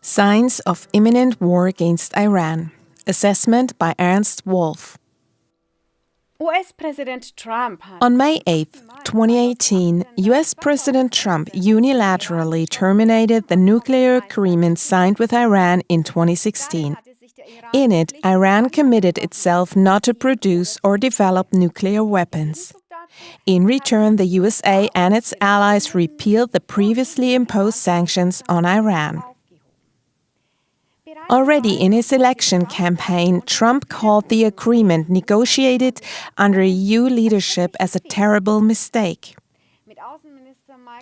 Signs of Imminent War Against Iran. Assessment by Ernst Wolf. US-Präsident Trump On May 8, 2018, US President Trump unilaterally terminated the nuclear agreement signed with Iran in 2016. In it, Iran committed itself not to produce or develop nuclear weapons. In return, the USA and its allies repealed the previously imposed sanctions on Iran. Already in his election campaign, Trump called the agreement negotiated under EU leadership as a terrible mistake.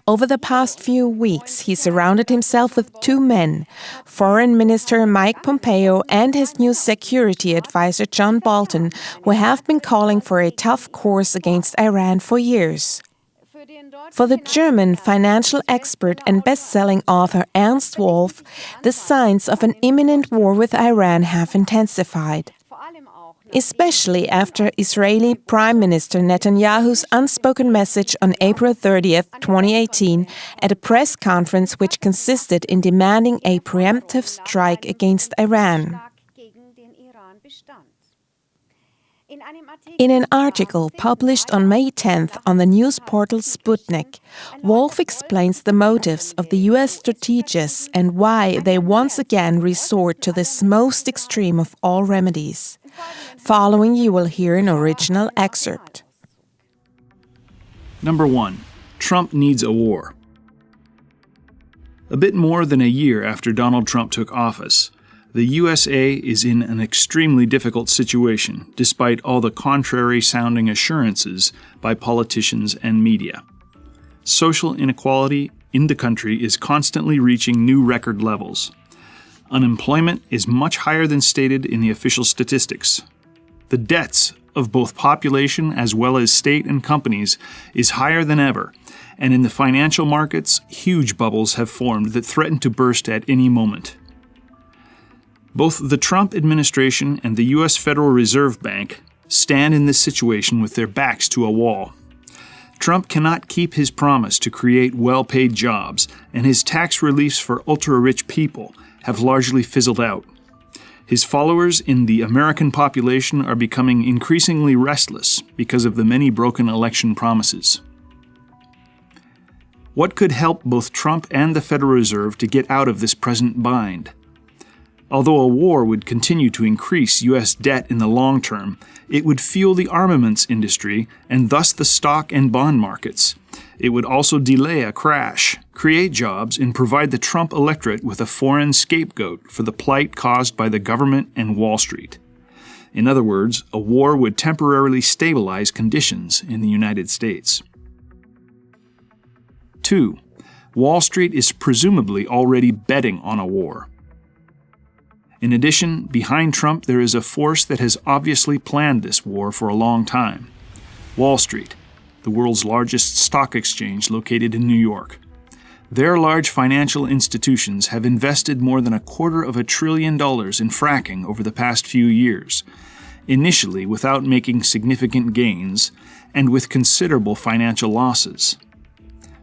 Over the past few weeks, he surrounded himself with two men Foreign Minister Mike Pompeo and his new security advisor John Bolton, who have been calling for a tough course against Iran for years. For the German financial expert and best-selling author Ernst Wolf, the signs of an imminent war with Iran have intensified. Especially after Israeli Prime Minister Netanyahu's unspoken message on April 30, 2018, at a press conference which consisted in demanding a preemptive strike against Iran. In an article published on May 10th on the news portal Sputnik, Wolf explains the motives of the US strategists and why they once again resort to this most extreme of all remedies. Following, you will hear an original excerpt. Number one, Trump needs a war. A bit more than a year after Donald Trump took office, the USA is in an extremely difficult situation, despite all the contrary sounding assurances by politicians and media. Social inequality in the country is constantly reaching new record levels. Unemployment is much higher than stated in the official statistics. The debts of both population as well as state and companies is higher than ever, and in the financial markets, huge bubbles have formed that threaten to burst at any moment. Both the Trump administration and the U.S. Federal Reserve Bank stand in this situation with their backs to a wall. Trump cannot keep his promise to create well paid jobs, and his tax reliefs for ultra rich people have largely fizzled out. His followers in the American population are becoming increasingly restless because of the many broken election promises. What could help both Trump and the Federal Reserve to get out of this present bind? Although a war would continue to increase U.S. debt in the long term, it would fuel the armaments industry and thus the stock and bond markets. It would also delay a crash, create jobs, and provide the Trump electorate with a foreign scapegoat for the plight caused by the government and Wall Street. In other words, a war would temporarily stabilize conditions in the United States. 2. Wall Street is presumably already betting on a war. In addition, behind Trump, there is a force that has obviously planned this war for a long time Wall Street, the world's largest stock exchange located in New York. Their large financial institutions have invested more than a quarter of a trillion dollars in fracking over the past few years, initially without making significant gains and with considerable financial losses.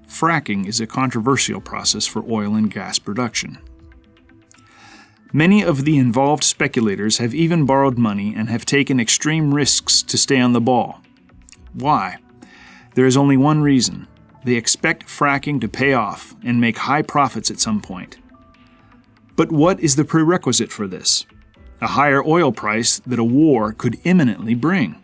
Fracking is a controversial process for oil and gas production. Many of the involved speculators have even borrowed money and have taken extreme risks to stay on the ball. Why? There is only one reason. They expect fracking to pay off and make high profits at some point. But what is the prerequisite for this? A higher oil price that a war could imminently bring.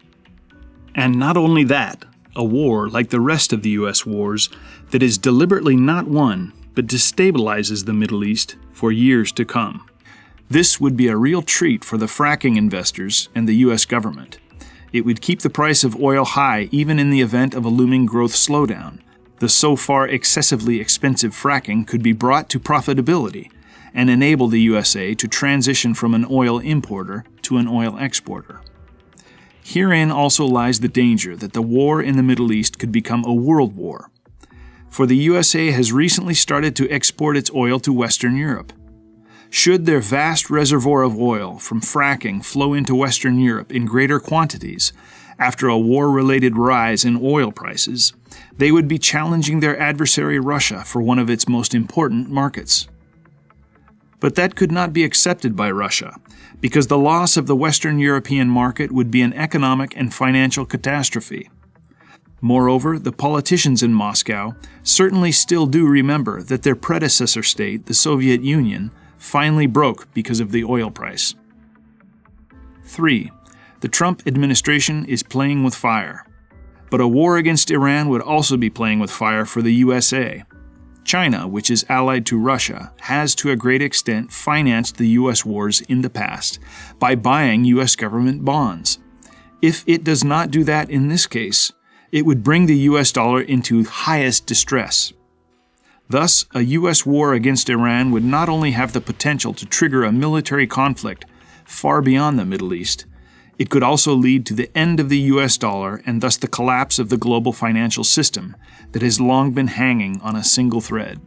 And not only that, a war like the rest of the US wars that is deliberately not won but destabilizes the Middle East for years to come. This would be a real treat for the fracking investors and the U.S. government. It would keep the price of oil high even in the event of a looming growth slowdown. The so far excessively expensive fracking could be brought to profitability and enable the USA to transition from an oil importer to an oil exporter. Herein also lies the danger that the war in the Middle East could become a world war. For the USA has recently started to export its oil to Western Europe. Should their vast reservoir of oil from fracking flow into Western Europe in greater quantities, after a war related rise in oil prices, they would be challenging their adversary Russia for one of its most important markets. But that could not be accepted by Russia, because the loss of the Western European market would be an economic and financial catastrophe. Moreover, the politicians in Moscow certainly still do remember that their predecessor state, the Soviet Union, finally broke because of the oil price. 3. The Trump administration is playing with fire. But a war against Iran would also be playing with fire for the USA. China, which is allied to Russia, has to a great extent financed the US wars in the past by buying US government bonds. If it does not do that in this case, it would bring the US dollar into highest distress. Thus, a US war against Iran would not only have the potential to trigger a military conflict far beyond the Middle East, it could also lead to the end of the US dollar and thus the collapse of the global financial system that has long been hanging on a single thread.